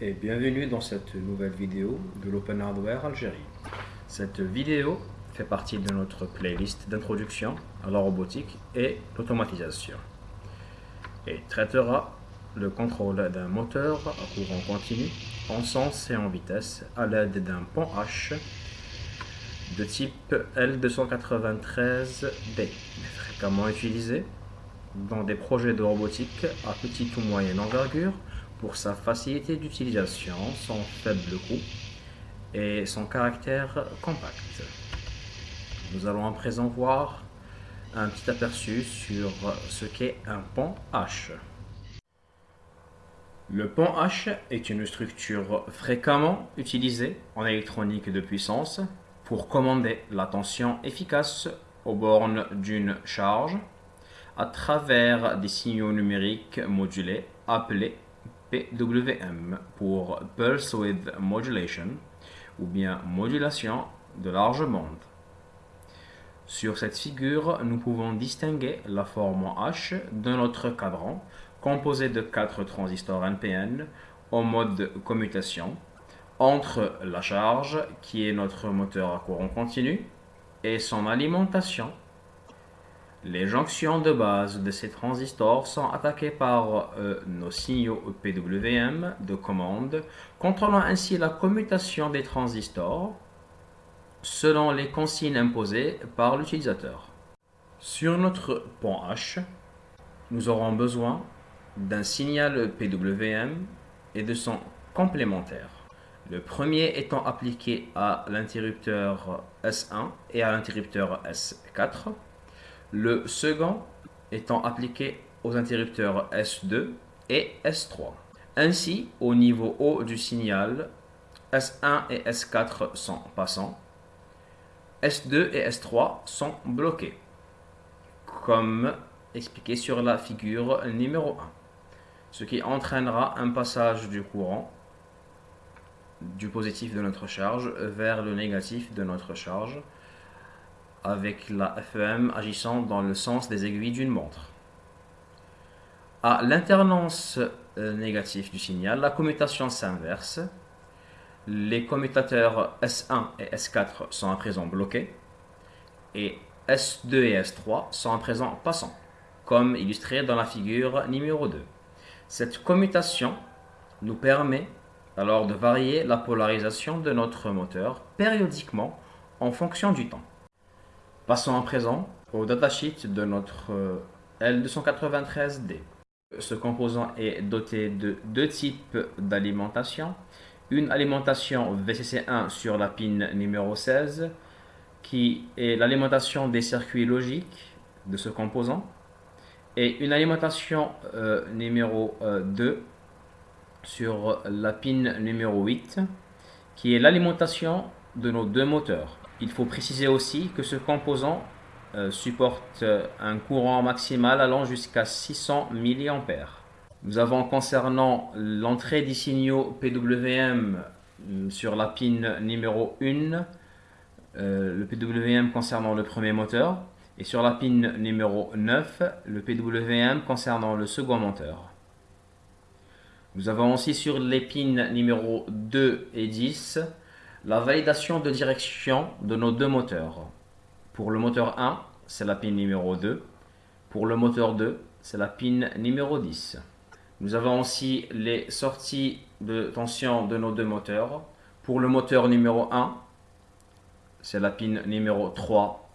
Et bienvenue dans cette nouvelle vidéo de l'Open Hardware Algérie. Cette vidéo fait partie de notre playlist d'introduction à la robotique et l'automatisation et traitera le contrôle d'un moteur à courant continu en sens et en vitesse à l'aide d'un pont H de type L293D, fréquemment utilisé dans des projets de robotique à petite ou moyenne envergure pour sa facilité d'utilisation, son faible coût et son caractère compact. Nous allons à présent voir un petit aperçu sur ce qu'est un pont H. Le pont H est une structure fréquemment utilisée en électronique de puissance pour commander la tension efficace aux bornes d'une charge à travers des signaux numériques modulés appelés PWM pour Pulse Width Modulation ou bien modulation de large bande. Sur cette figure, nous pouvons distinguer la forme H de notre cadran composé de quatre transistors NPN en mode commutation entre la charge, qui est notre moteur à courant continu, et son alimentation. Les jonctions de base de ces transistors sont attaquées par euh, nos signaux PWM de commande, contrôlant ainsi la commutation des transistors selon les consignes imposées par l'utilisateur. Sur notre pont H, nous aurons besoin d'un signal PWM et de son complémentaire. Le premier étant appliqué à l'interrupteur S1 et à l'interrupteur S4. Le second étant appliqué aux interrupteurs S2 et S3. Ainsi, au niveau haut du signal, S1 et S4 sont passants, S2 et S3 sont bloqués, comme expliqué sur la figure numéro 1, ce qui entraînera un passage du courant du positif de notre charge vers le négatif de notre charge avec la FEM agissant dans le sens des aiguilles d'une montre. À l'internance euh, négative du signal, la commutation s'inverse. Les commutateurs S1 et S4 sont à présent bloqués et S2 et S3 sont à présent passants, comme illustré dans la figure numéro 2. Cette commutation nous permet alors de varier la polarisation de notre moteur périodiquement en fonction du temps. Passons à présent au datasheet de notre euh, L293D. Ce composant est doté de deux types d'alimentation. Une alimentation VCC1 sur la pin numéro 16 qui est l'alimentation des circuits logiques de ce composant et une alimentation euh, numéro 2 euh, sur la pin numéro 8 qui est l'alimentation de nos deux moteurs. Il faut préciser aussi que ce composant euh, supporte euh, un courant maximal allant jusqu'à 600 mA. Nous avons concernant l'entrée des signaux PWM euh, sur la pin numéro 1, le PWM concernant le premier moteur, et sur la pin numéro 9, le PWM concernant le second moteur. Nous avons aussi sur les pins numéro 2 et 10 la validation de direction de nos deux moteurs. Pour le moteur 1, c'est la pin numéro 2. Pour le moteur 2, c'est la pin numéro 10. Nous avons aussi les sorties de tension de nos deux moteurs. Pour le moteur numéro 1, c'est la pin numéro 3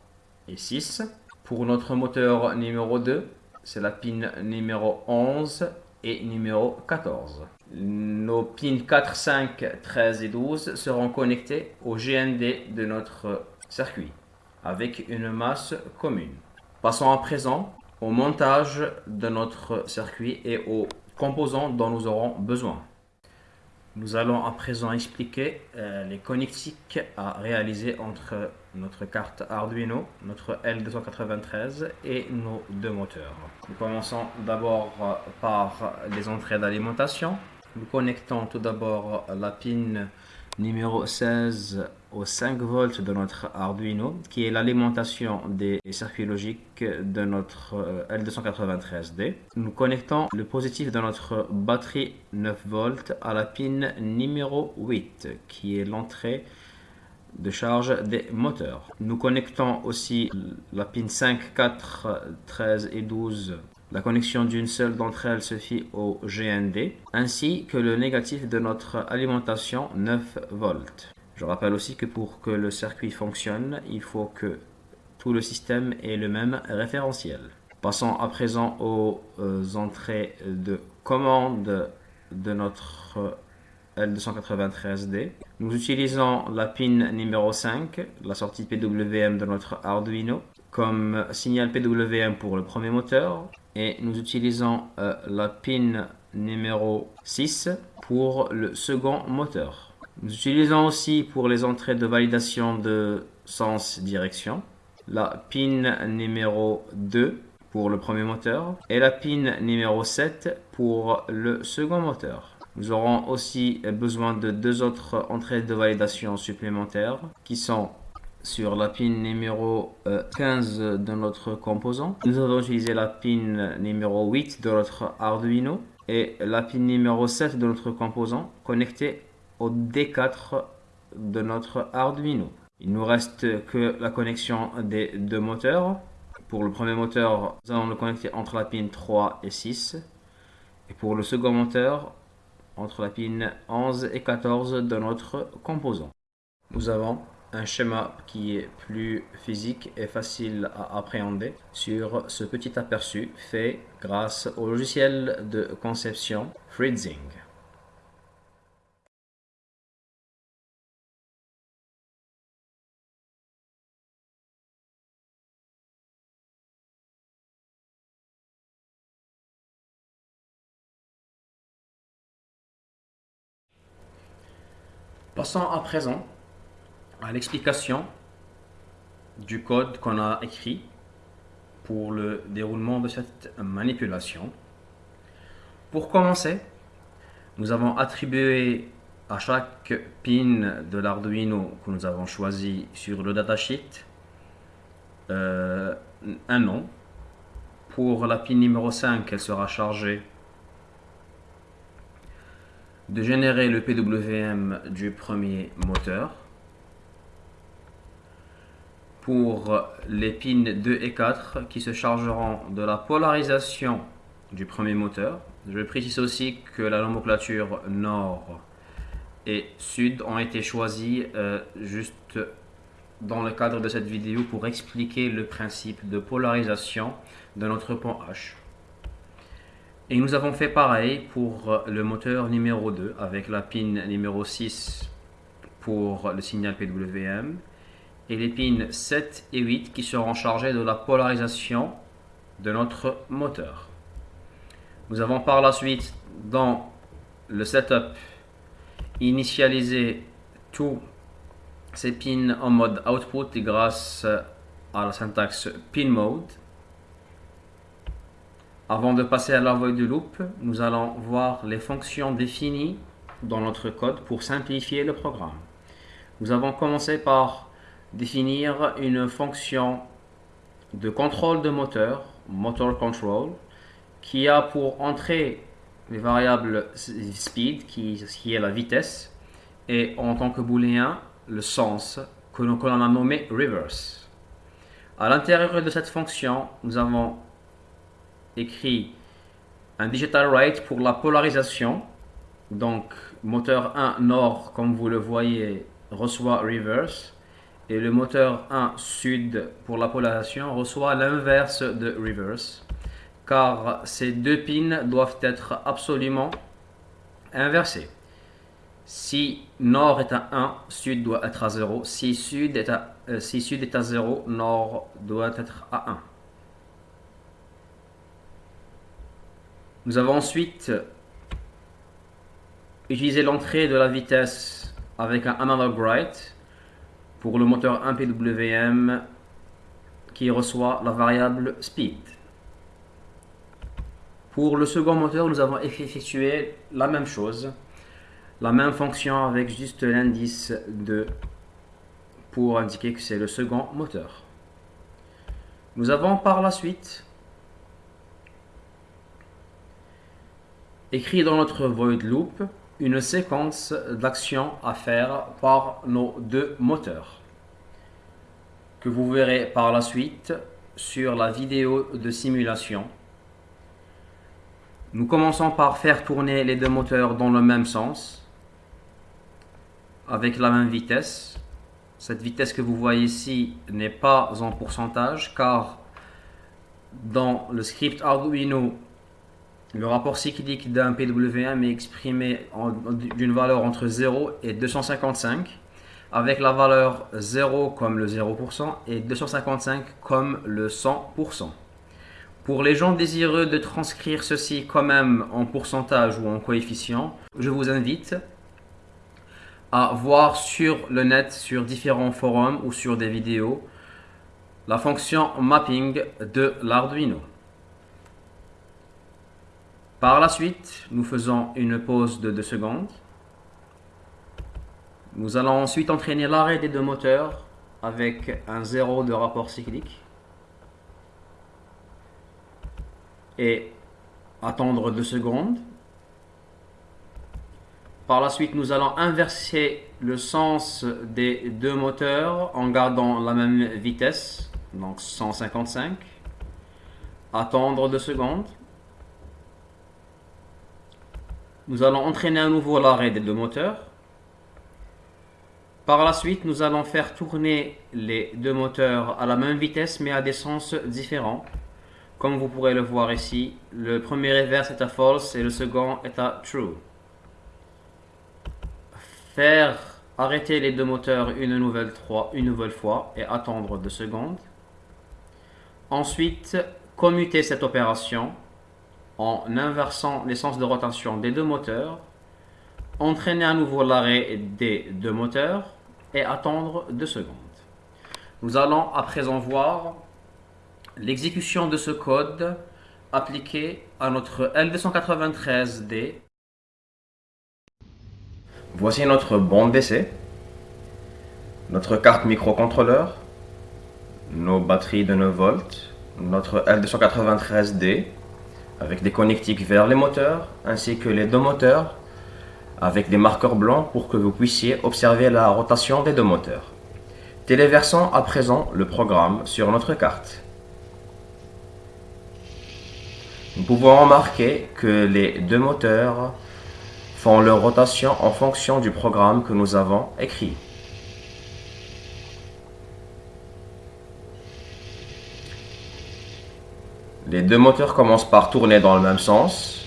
et 6. Pour notre moteur numéro 2, c'est la pin numéro 11 et numéro 14. Nos pins 4, 5, 13 et 12 seront connectés au GND de notre circuit avec une masse commune. Passons à présent au montage de notre circuit et aux composants dont nous aurons besoin. Nous allons à présent expliquer euh, les connectiques à réaliser entre notre carte Arduino, notre L293 et nos deux moteurs. Nous commençons d'abord euh, par les entrées d'alimentation. Nous connectons tout d'abord la pin numéro 16 au 5 volts de notre Arduino, qui est l'alimentation des circuits logiques de notre euh, L293D. Nous connectons le positif de notre batterie 9 volts à la pin numéro 8, qui est l'entrée de charge des moteurs. Nous connectons aussi la pin 5, 4, 13 et 12 la connexion d'une seule d'entre elles se fit au GND, ainsi que le négatif de notre alimentation 9 volts. Je rappelle aussi que pour que le circuit fonctionne, il faut que tout le système ait le même référentiel. Passons à présent aux euh, entrées de commande de notre L293D. Nous utilisons la pin numéro 5, la sortie PWM de notre Arduino, comme signal PWM pour le premier moteur, et nous utilisons euh, la pin numéro 6 pour le second moteur. Nous utilisons aussi pour les entrées de validation de sens direction la pin numéro 2 pour le premier moteur et la pin numéro 7 pour le second moteur. Nous aurons aussi besoin de deux autres entrées de validation supplémentaires qui sont sur la pin numéro 15 euh, de notre composant. Nous avons utilisé la pin numéro 8 de notre Arduino et la pin numéro 7 de notre composant connecté au D4 de notre Arduino. Il nous reste que la connexion des deux moteurs. Pour le premier moteur, nous allons le connecter entre la pin 3 et 6. Et pour le second moteur, entre la pin 11 et 14 de notre composant. Nous avons un schéma qui est plus physique et facile à appréhender sur ce petit aperçu fait grâce au logiciel de conception Freezing. Passons à présent l'explication du code qu'on a écrit pour le déroulement de cette manipulation. Pour commencer, nous avons attribué à chaque pin de l'Arduino que nous avons choisi sur le datasheet euh, un nom. Pour la pin numéro 5, elle sera chargée de générer le PWM du premier moteur pour les pins 2 et 4 qui se chargeront de la polarisation du premier moteur. Je précise aussi que la nomenclature nord et sud ont été choisis euh, juste dans le cadre de cette vidéo pour expliquer le principe de polarisation de notre pont H. Et nous avons fait pareil pour le moteur numéro 2 avec la pin numéro 6 pour le signal PWM et les pins 7 et 8 qui seront chargés de la polarisation de notre moteur. Nous avons par la suite dans le setup initialisé tous ces pins en mode output grâce à la syntaxe pin mode. Avant de passer à la voie du loop, nous allons voir les fonctions définies dans notre code pour simplifier le programme. Nous avons commencé par définir une fonction de contrôle de moteur, motor control, qui a pour entrée les variables speed, qui, qui est la vitesse, et en tant que booléen, le sens, que l'on a nommé reverse. À l'intérieur de cette fonction, nous avons écrit un digital write pour la polarisation. Donc, moteur 1 nord, comme vous le voyez, reçoit reverse et le moteur 1 sud pour la polarisation reçoit l'inverse de reverse car ces deux pins doivent être absolument inversés. Si nord est à 1, sud doit être à 0. Si sud est à, euh, si sud est à 0, nord doit être à 1. Nous avons ensuite utilisé l'entrée de la vitesse avec un analog write pour le moteur 1 PWM qui reçoit la variable speed. Pour le second moteur, nous avons effectué la même chose. la même fonction avec juste l'indice de pour indiquer que c'est le second moteur. Nous avons par la suite écrit dans notre void loop une séquence d'actions à faire par nos deux moteurs que vous verrez par la suite sur la vidéo de simulation. Nous commençons par faire tourner les deux moteurs dans le même sens avec la même vitesse. Cette vitesse que vous voyez ici n'est pas en pourcentage car dans le script Arduino, le rapport cyclique d'un PWM est exprimé d'une valeur entre 0 et 255 avec la valeur 0 comme le 0% et 255 comme le 100%. Pour les gens désireux de transcrire ceci quand même en pourcentage ou en coefficient, je vous invite à voir sur le net, sur différents forums ou sur des vidéos, la fonction mapping de l'Arduino. Par la suite, nous faisons une pause de 2 secondes. Nous allons ensuite entraîner l'arrêt des deux moteurs avec un zéro de rapport cyclique. Et attendre 2 secondes. Par la suite, nous allons inverser le sens des deux moteurs en gardant la même vitesse, donc 155. Attendre 2 secondes. Nous allons entraîner à nouveau l'arrêt des deux moteurs. Par la suite, nous allons faire tourner les deux moteurs à la même vitesse mais à des sens différents. Comme vous pourrez le voir ici, le premier reverse est à false et le second est à true. Faire arrêter les deux moteurs une nouvelle, une nouvelle fois et attendre deux secondes. Ensuite, commuter cette opération en inversant l'essence de rotation des deux moteurs, entraîner à nouveau l'arrêt des deux moteurs et attendre deux secondes. Nous allons à présent voir l'exécution de ce code appliqué à notre L293D. Voici notre bande d'essai, notre carte microcontrôleur, nos batteries de 9 volts, notre L293D, avec des connectiques vers les moteurs ainsi que les deux moteurs avec des marqueurs blancs pour que vous puissiez observer la rotation des deux moteurs. Téléversons à présent le programme sur notre carte. Nous pouvons remarquer que les deux moteurs font leur rotation en fonction du programme que nous avons écrit. Les deux moteurs commencent par tourner dans le même sens.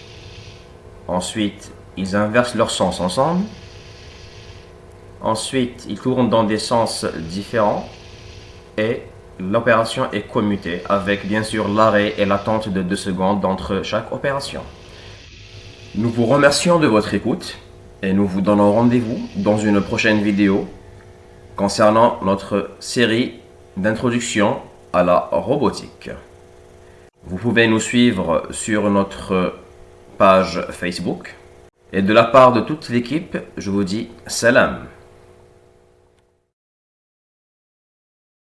Ensuite, ils inversent leur sens ensemble. Ensuite, ils tournent dans des sens différents. Et l'opération est commutée avec bien sûr l'arrêt et l'attente de 2 secondes entre chaque opération. Nous vous remercions de votre écoute et nous vous donnons rendez-vous dans une prochaine vidéo concernant notre série d'introduction à la robotique. Vous pouvez nous suivre sur notre page Facebook. Et de la part de toute l'équipe, je vous dis salam.